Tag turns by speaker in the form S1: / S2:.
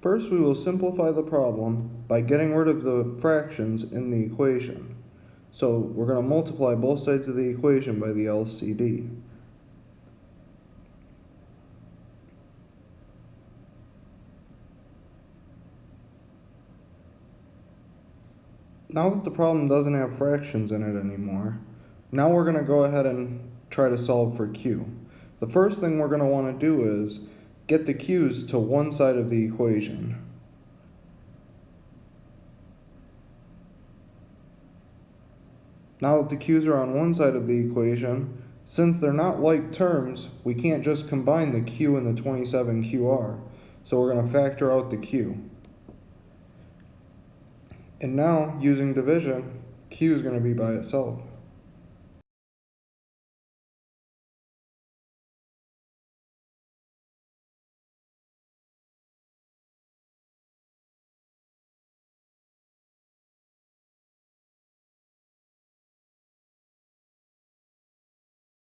S1: First, we will simplify the problem by getting rid of the fractions in the equation. So we're going to multiply both sides of the equation by the LCD. Now that the problem doesn't have fractions in it anymore, now we're going to go ahead and try to solve for q. The first thing we're going to want to do is get the q's to one side of the equation. Now that the q's are on one side of the equation, since they're not like terms, we can't just combine the q and the 27qr. So we're going to factor out the q. And now, using division, q is going to be by itself.